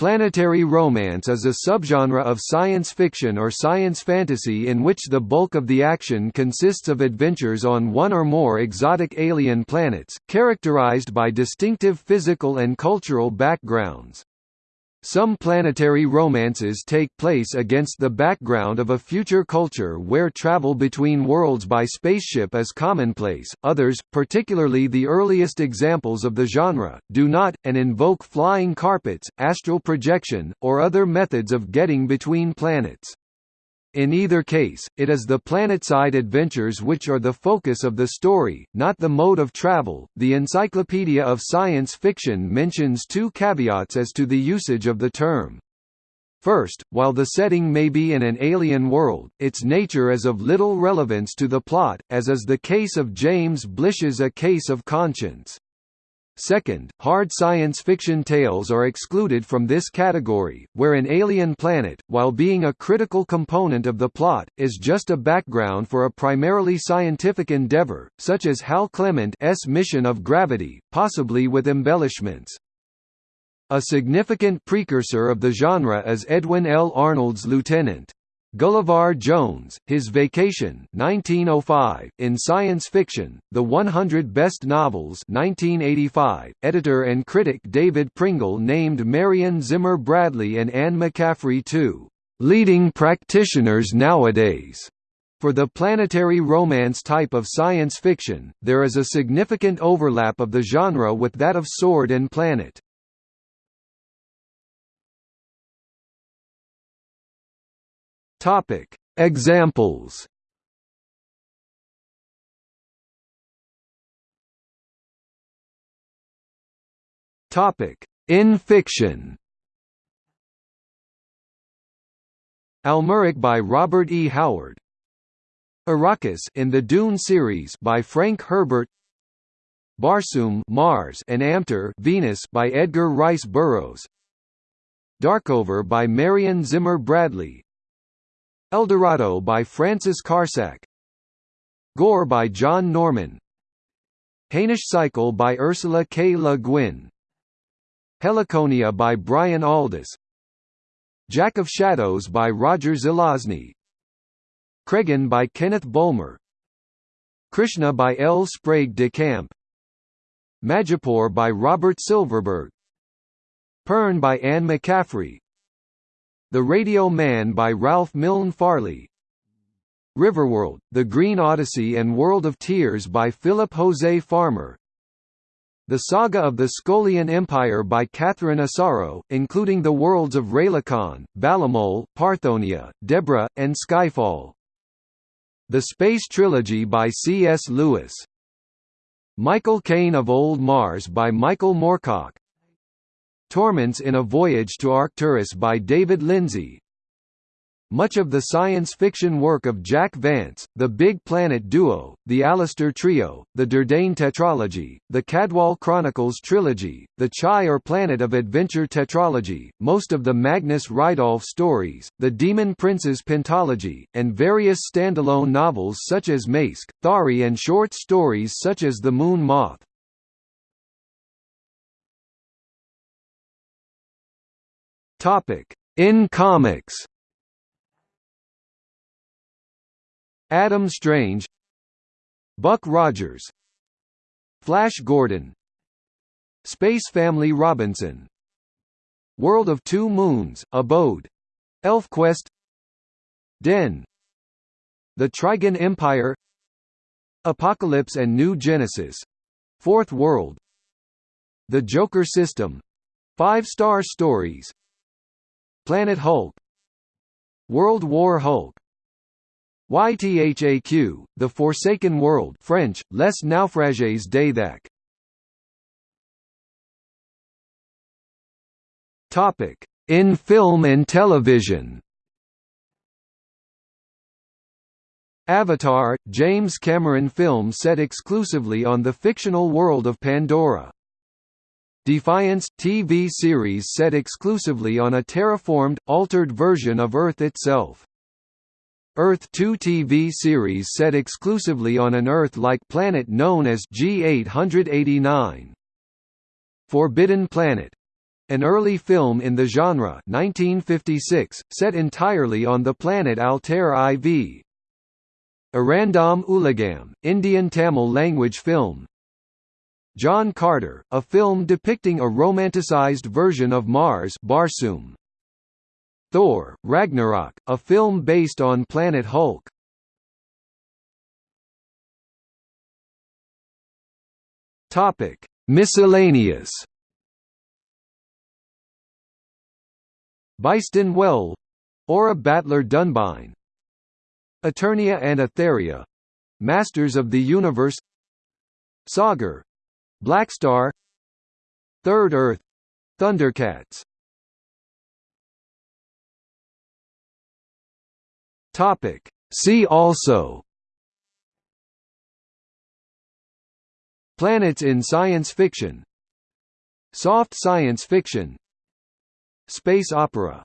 Planetary romance is a subgenre of science fiction or science fantasy in which the bulk of the action consists of adventures on one or more exotic alien planets, characterized by distinctive physical and cultural backgrounds. Some planetary romances take place against the background of a future culture where travel between worlds by spaceship is commonplace, others, particularly the earliest examples of the genre, do not, and invoke flying carpets, astral projection, or other methods of getting between planets. In either case, it is the planetside adventures which are the focus of the story, not the mode of travel. The Encyclopedia of Science Fiction mentions two caveats as to the usage of the term. First, while the setting may be in an alien world, its nature is of little relevance to the plot, as is the case of James Blish's A Case of Conscience. Second, hard science fiction tales are excluded from this category, where an alien planet, while being a critical component of the plot, is just a background for a primarily scientific endeavor, such as Hal Clement's mission of gravity, possibly with embellishments. A significant precursor of the genre is Edwin L. Arnold's Lieutenant. Gullivar Jones, His Vacation 1905, in science fiction, The 100 Best Novels 1985, editor and critic David Pringle named Marion Zimmer Bradley and Anne McCaffrey two leading practitioners nowadays. For the planetary romance type of science fiction, there is a significant overlap of the genre with that of Sword and Planet. Topic: Examples. Topic: In fiction. Almuric by Robert E. Howard. Arrakis in the Dune series by Frank Herbert. Barsoom Mars and Amtor Venus by Edgar Rice Burroughs. Darkover by Marion Zimmer Bradley Eldorado by Francis Carsac Gor by John Norman. Hainish Cycle by Ursula K. Le Guin. Heliconia by Brian Aldiss Jack of Shadows by Roger Zelazny. Kregen by Kenneth Bulmer Krishna by L. Sprague de Camp. Majipoor by Robert Silverberg. Pern by Anne McCaffrey the Radio Man by Ralph Milne Farley. Riverworld, The Green Odyssey and World of Tears by Philip Jose Farmer. The Saga of the Skolian Empire by Catherine Asaro, including the worlds of Raylicon, Balumil, Parthonia, Deborah, and Skyfall. The Space Trilogy by C.S. Lewis. Michael Kane of Old Mars by Michael Moorcock Tormance in a Voyage to Arcturus by David Lindsay Much of the science fiction work of Jack Vance, the Big Planet Duo, the Alastor Trio, the Durdane Tetralogy, the Cadwal Chronicles Trilogy, the Tschai or Planet of Adventure Tetralogy, most of the Magnus Ridolph stories, the Demon Princes Pentalogy, and various standalone novels such as Mask, Thaery and short stories such as The Moon Moth. Topic: In comics. Adam Strange, Buck Rogers, Flash Gordon, Space Family Robinson, World of Two Moons, Abode, ElfQuest, Den, The Trigon Empire, Apokolips and New Genesis, Fourth World, The Joker System, Five Star Stories, Planet Hulk World War Hulk YTHAQ, The Forsaken World French, Les Naufrages d'Ythaq Topic: In film and television. Avatar, James Cameron film set exclusively on the fictional world of Pandora. Defiance – TV series set exclusively on a terraformed, altered version of Earth itself. Earth 2 TV series set exclusively on an Earth-like planet known as G889. Forbidden Planet an early film in the genre 1956, set entirely on the planet Altair IV. Irandam Ulagam, Indian Tamil language film John Carter, a film depicting a romanticized version of Mars Barsoom. Thor, Ragnarok, a film based on Planet Hulk. Topic: Miscellaneous. Byston Well, Aura Battler Dunbine, Eternia and Etheria, Masters of the Universe, Sagar, Blackstar, Third Earth, Thundercats. Topic. See also Planets in science fiction Soft science fiction Space opera